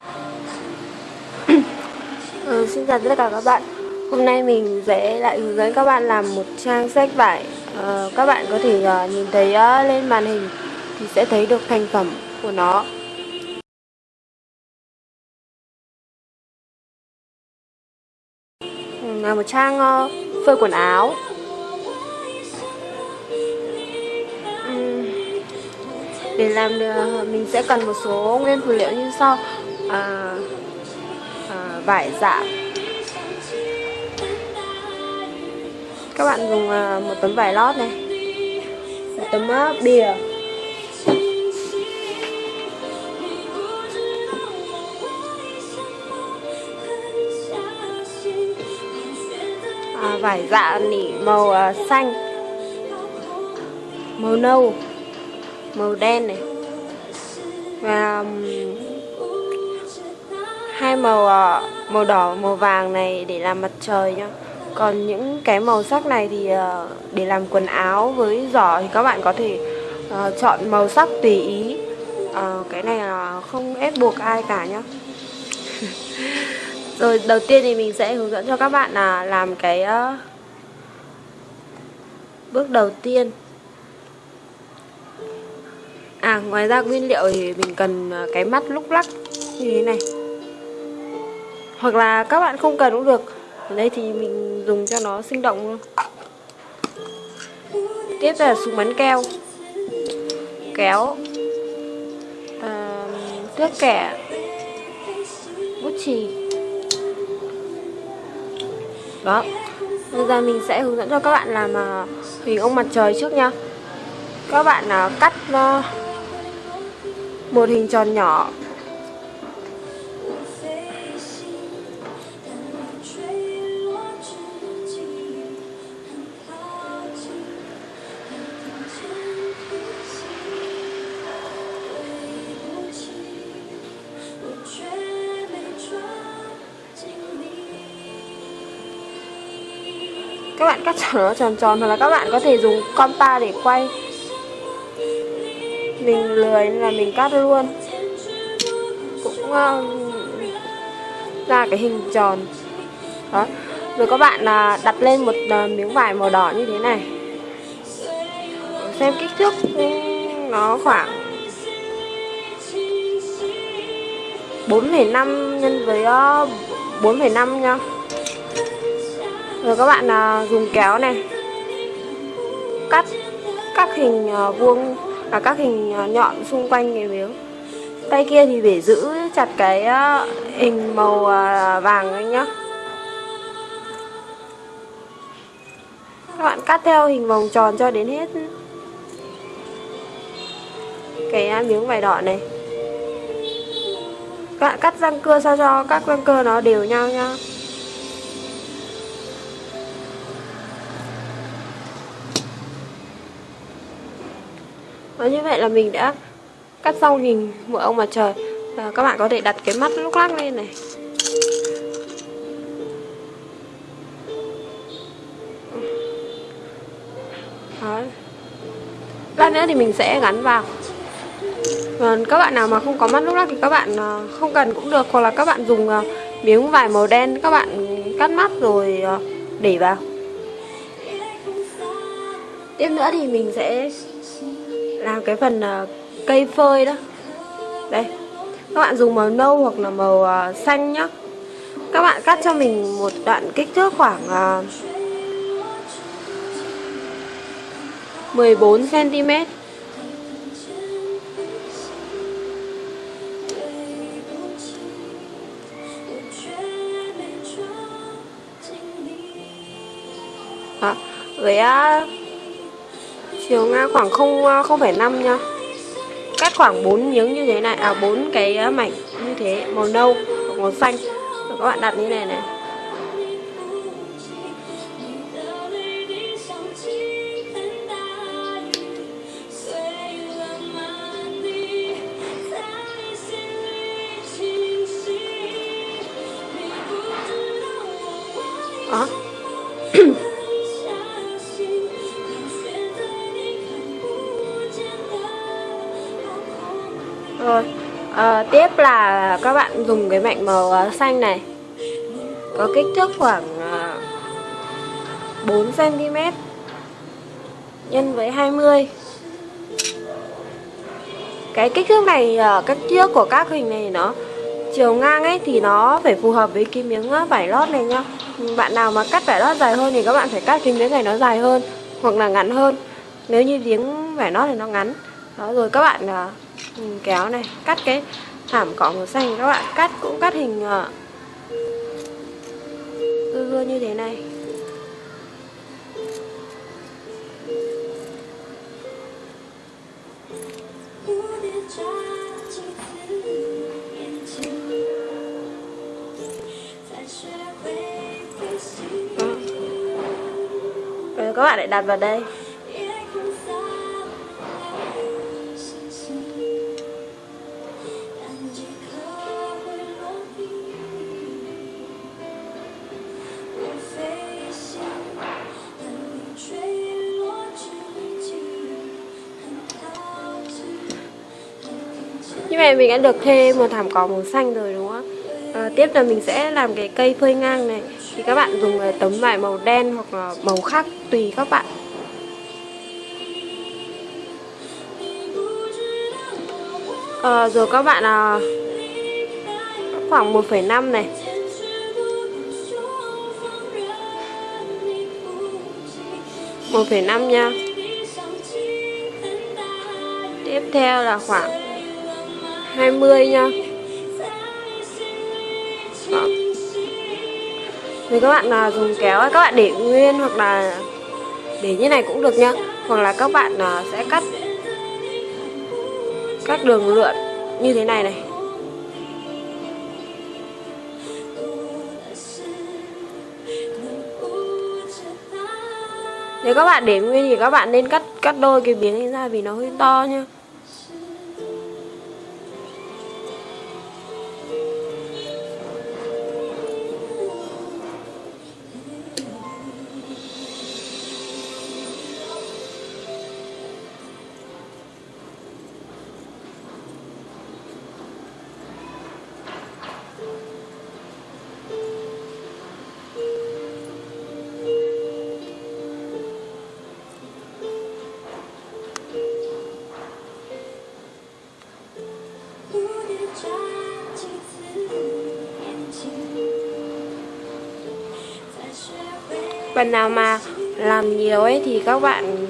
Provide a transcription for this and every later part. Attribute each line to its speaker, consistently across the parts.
Speaker 1: Ừ, xin chào tất cả các bạn. Hôm nay mình sẽ lại hướng dẫn các bạn làm một trang sách vải. Ờ, Các bạn có thể uh, nhìn thấy uh, lên màn hình thì sẽ thấy được thành phẩm của nó. Ừ, là một trang uh, phơi quần áo. Ừ, để làm được, mình sẽ cần một số nguyên phụ liệu như sau à, à, vải dạ. Các bạn dùng à, một tấm vải lót này. Một tấm à, bìa. À, vải dạ nỉ màu à, xanh. Màu nâu. Màu đen này. Và um, hai màu ờ, màu đỏ, màu vàng này để làm mặt trời nhá. Còn những cái màu sắc này thì ờ, để làm quần áo với giỏ thì các bạn có thể ờ, chọn màu sắc tùy ý. Cái này là không ép buộc ai cả nhá. Rồi đầu tiên thì mình sẽ hướng dẫn cho các bạn là làm cái bước đầu tiên. À ngoài ra nguyên liệu thì mình cần cái mắt lúc lắc như thế này hoặc là các bạn không cần cũng được. Ở đây thì mình dùng cho nó sinh động luôn. Tiếp là súng bắn keo. Kéo. À, thước kẻ. Bút chì. Đó. Bây giờ mình sẽ hướng dẫn cho các bạn làm uh, hình ông mặt trời trước nha. Các bạn uh, cắt uh, một hình tròn nhỏ. Nó tròn tròn hoặc là các bạn có thể dùng compa để quay. Mình lười nên là mình cắt luôn. Cũng uh, ra cái hình tròn. Đó. Rồi các bạn uh, đặt lên một uh, miếng vải màu đỏ như thế này. Xem kích thước ừ, nó khoảng 4,5 nhân với ờ, 4,5 nha rồi các bạn à, dùng kéo này. Cắt các hình à, vuông và các hình à, nhọn xung quanh cái miếng. Tay kia thì để giữ chặt cái hình màu vàng ấy nhá. Các bạn cắt theo hình vòng tròn cho đến hết cái miếng vải đỏ này. Các bạn cắt răng cưa sao cho các răng cưa nó đều nhau nhá. Và như vậy là mình đã cắt xong hình mùa ông mặt trời. Và các bạn có thể đặt cái mắt lúc lắc lên này. Đó. lát nữa thì mình sẽ gắn vào. Còn các bạn nào mà không có mắt lúc lắc thì các bạn à, không cần cũng được. Hoặc là các bạn dùng à, miếng vải màu đen, các bạn cắt mắt rồi à, để vào. Tiếp nữa thì mình sẽ làm cái phần uh, cây phơi đó. Đây các bạn dùng màu nâu hoặc là màu uh, xanh nhá. Các bạn cắt cho mình một đoạn kích thước khoảng uh, 14 cm Đó, với uh, chiều ngang khoảng 0 0,5 ờ, nha. Cắt khoảng 4 miếng như thế này à 4 cái ờ, mảnh như thế màu nâu màu xanh. Rồi các bạn đặt như này này. Bếp là các bạn dùng cái mảnh màu ờ, xanh này. Có kích thước khoảng ờ, 4 cm nhân với 20 cái kích thước này ờ, kích thước của các hình này nó chiều ngang ấy thì nó phải phù hợp với cái miếng vải lót này nhá. Bạn nào mà cắt vải lót dài hơn thì các bạn phải cắt cái miếng này nó dài hơn hoặc là ngắn hơn. Nếu như miếng vải lót thì nó ngắn. Đó, rồi các bạn ừ, kéo này, cắt cái thảm cỏ màu xanh các bạn cắt cũng cắt hình ờ. uh, cưa như thế này. Ờ. Rồi các bạn lại đặt vào đây. Mình đã được thêm một thảm cỏ màu xanh rồi đúng không? À, Tiếp là mình sẽ làm cái cây phơi ngang này. Thì các bạn dùng ờ, tấm vải màu đen hoặc là màu khác tùy các bạn. À, Rồi các bạn à, khoảng 1,5 này. một phẩy năm nha. Tiếp theo là khoảng 20 nha. Đó. Thì các bạn là dùng kéo các bạn để nguyên hoặc là để như này cũng được nhá. Hoặc là các bạn là sẽ cắt các đường lượn như thế này này. Nếu các bạn để nguyên thì các bạn nên cắt cắt đôi cái miếng này ra vì nó hơi to nha phần nào mà làm nhiều ấy thì các bạn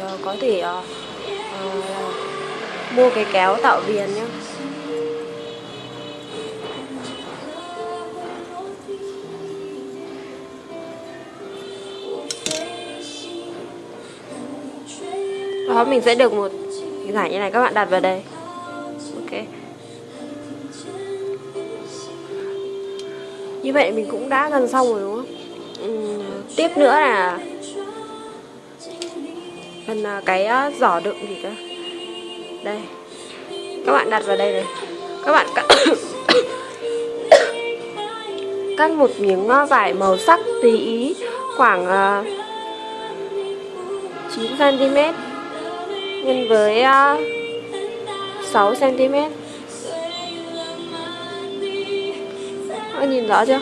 Speaker 1: ờ, có thể uh, uh, mua cái kéo tạo viền nhé đó mình sẽ được một cái giải như này các bạn đặt vào đây. Ok. Như vậy mình cũng đã gần xong rồi đúng không? Tiếp nữa là phần à, cái à, giỏ đựng gì cơ? Đây. Các bạn đặt vào đây này. Các bạn cắt cắt một miếng à, vải màu sắc tùy ý, khoảng 9 cm nhân với 6 cm Các nhìn rõ chưa?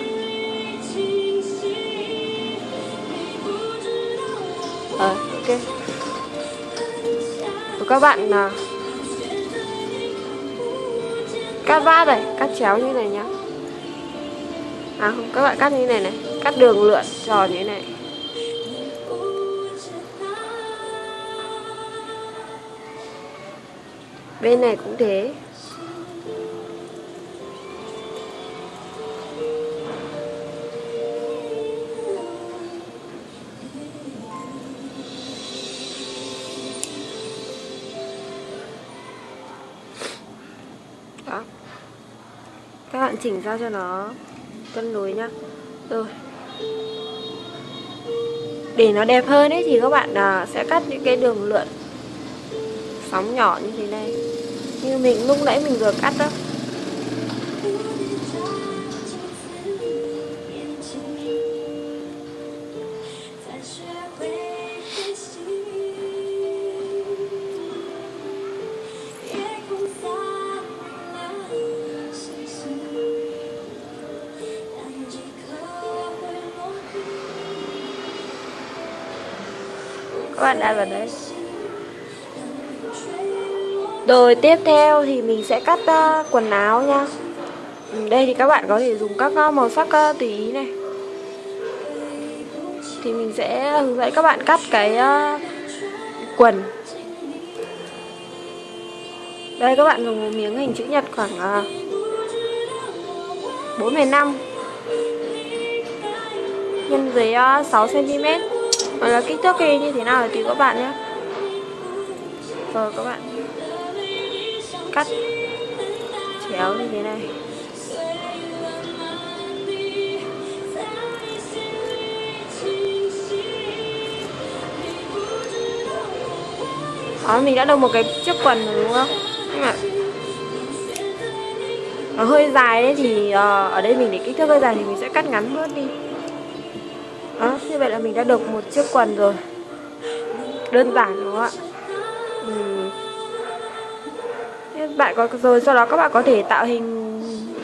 Speaker 1: À, ok. Và các bạn là cắt vát này cắt chéo như này nhá. À không các bạn cắt như này này cắt đường lượn tròn như này. Bên này cũng thế. Các bạn chỉnh ra cho nó cân đối nhá. Rồi. Để nó đẹp hơn ấy thì các bạn à, sẽ cắt những cái đường lượn sóng nhỏ như thế này. Như mình lúc nãy mình vừa cắt đó bạn đã vào đấy. rồi tiếp theo thì mình sẽ cắt uh, quần áo nha. Ừ, đây thì các bạn có thể dùng các uh, màu sắc uh, tùy ý này. Thì mình sẽ hướng dẫn các bạn cắt cái uh, quần. Đây các bạn dùng một miếng hình chữ nhật khoảng uh, 45 nhân dưới uh, 6 cm hoặc là kích thước kia như thế nào thì tùy các bạn nhé. Rồi các bạn. Cắt. Chéo như thế này. Đó, mình đã được một cái chiếc quần rồi đúng không? Nhưng mà nó hơi dài đấy thì uh, ở đây mình để kích thước hơi dài thì mình sẽ cắt ngắn bớt đi như vậy là mình đã được một chiếc quần rồi. Đơn giản đúng không ạ? Uhm. bạn có rồi sau đó các bạn có thể tạo hình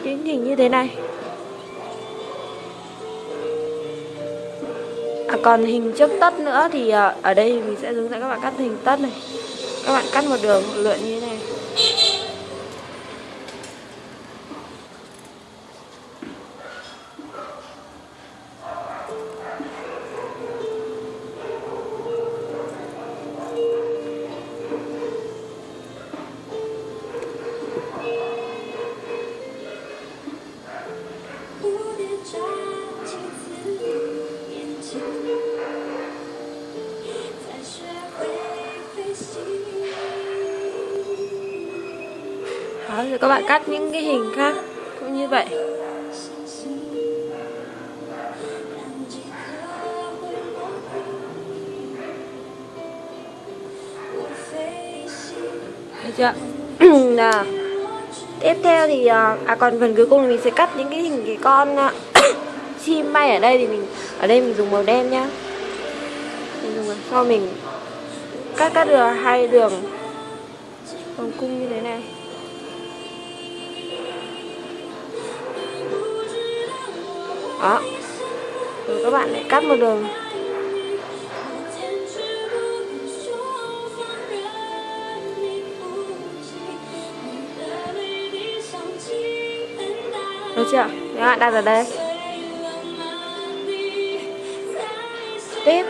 Speaker 1: những hình như thế này. À, còn hình trước tất nữa thì à, ở đây mình sẽ hướng dẫn các bạn cắt hình tất này. Các bạn cắt một đường lượn như thế này. Rồi các bạn cắt những cái hình khác cũng như vậy Được chưa? nào Tiếp theo thì à, à, còn phần cuối cùng thì mình sẽ cắt những cái hình cái con à, chim bay ở đây thì mình ở đây mình dùng màu đen nhá. Mình dùng sau mình cắt cắt được hai đường vòng cung như thế này. Đó. Rồi các bạn lại cắt một đường. Được chưa? Các bạn đặt ở đây. Tiếp.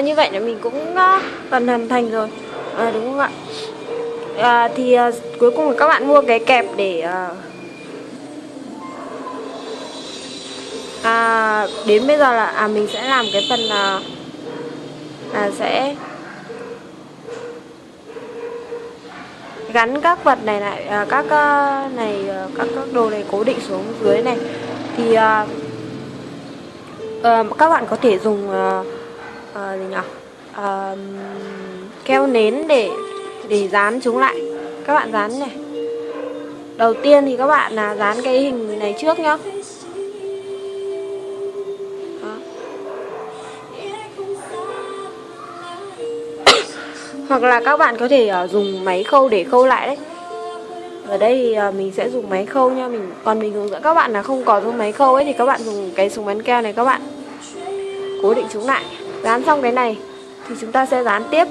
Speaker 1: À, như vậy là mình cũng ờ, uh, gần hoàn thành rồi. À, đúng không ạ? À, thì à, cuối cùng là các bạn mua cái kẹp để à, à, đến bây giờ là à mình sẽ làm cái phần là là sẽ gắn các vật này lại à, các uh, này uh, các các đồ này cố định xuống dưới này. Thì uh, uh, các bạn có thể dùng uh, Ờ, gì nhỉ à, keo nến để để dán chúng lại. Các bạn dán này. Đầu tiên thì các bạn là dán cái hình này trước nhá. Hoặc là các bạn có thể uh, dùng máy khâu để khâu lại đấy. Ở đây thì uh, mình sẽ dùng máy khâu nha. Mình còn mình hướng dẫn các bạn là không có dùng máy khâu ấy thì các bạn dùng cái súng bắn keo này các bạn. Cố định chúng lại dán xong cái này thì chúng ta sẽ dán tiếp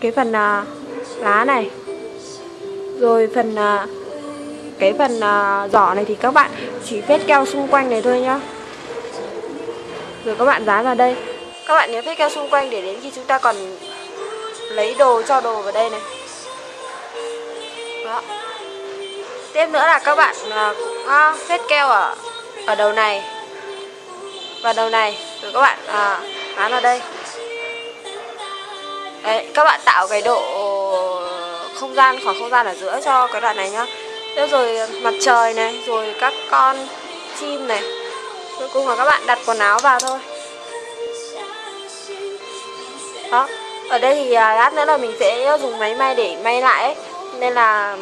Speaker 1: cái phần à, lá này. Rồi phần à, cái phần à, giỏ này thì các bạn chỉ phết keo xung quanh này thôi nhá. Rồi các bạn dán vào đây. Các bạn nhớ phết keo xung quanh để đến khi chúng ta còn lấy đồ cho đồ vào đây này. Đó. Tiếp nữa là các bạn à, cũng phết keo ở ở đầu này. Và đầu này rồi các bạn à, bán ở đây. Đấy, các bạn tạo cái độ không gian khoảng không gian ở giữa cho cái đoạn này nhá. Tiếp rồi mặt trời này rồi các con chim này. Cuối cùng là các bạn đặt quần áo vào thôi. Đó ở đây thì à, lát nữa là mình sẽ dùng máy may để may lại ấy. nên là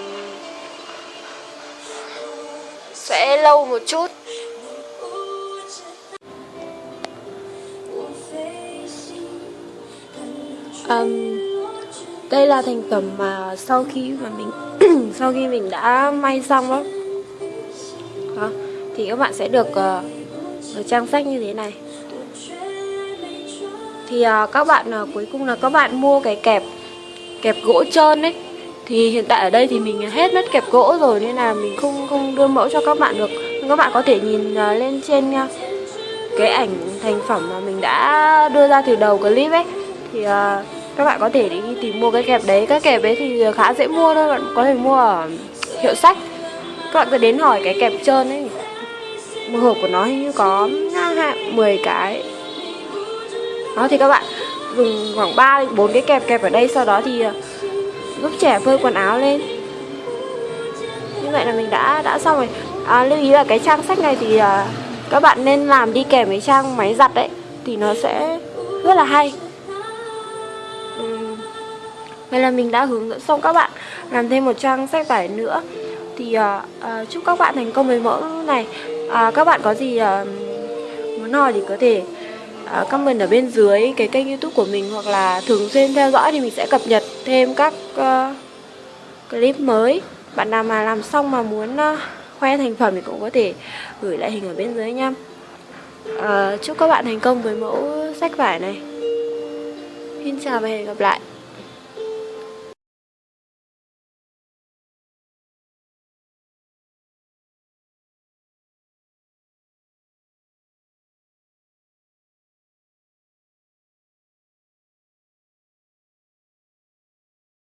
Speaker 1: sẽ lâu một chút. Um, đây là thành phẩm mà sau khi mà mình sau khi mình đã may xong đó, đó thì các bạn sẽ được ờ, uh, ở trang sách như thế này. Thì uh, các bạn uh, cuối cùng là các bạn mua cái kẹp kẹp gỗ trơn ấy. Thì hiện tại ở đây thì mình hết mất kẹp gỗ rồi nên là mình không không đưa mẫu cho các bạn được. Nhưng các bạn có thể nhìn uh, lên trên uh, cái ảnh thành phẩm mà mình đã đưa ra từ đầu clip ấy. Thì uh, các bạn có thể đi tìm mua cái kẹp đấy. Các kẹp đấy thì khá dễ mua thôi. Bạn có thể mua ở hiệu sách. Các bạn cứ đến hỏi cái kẹp trơn ấy. Một hộp của nó hình như có 10 cái. Đó thì các bạn dùng khoảng 3 4 cái kẹp kẹp ở đây. Sau đó thì ờ, giúp trẻ phơi quần áo lên. Như vậy là mình đã đã xong rồi. À, lưu ý là cái trang sách này thì à, các bạn nên làm đi kèm với trang máy giặt đấy thì nó sẽ rất là hay vậy là mình đã hướng dẫn xong các bạn làm thêm một trang sách vải nữa. Thì uh, uh, chúc các bạn thành công với mẫu này. Uh, các bạn có gì uh, muốn hỏi thì có thể uh, comment ở bên dưới cái kênh youtube của mình hoặc là thường xuyên theo dõi thì mình sẽ cập nhật thêm các uh, clip mới. Bạn nào mà làm xong mà muốn uh, khoe thành phẩm thì cũng có thể gửi lại hình ở bên dưới nha. Uh, chúc các bạn thành công với mẫu sách vải này. Xin chào và hẹn gặp lại.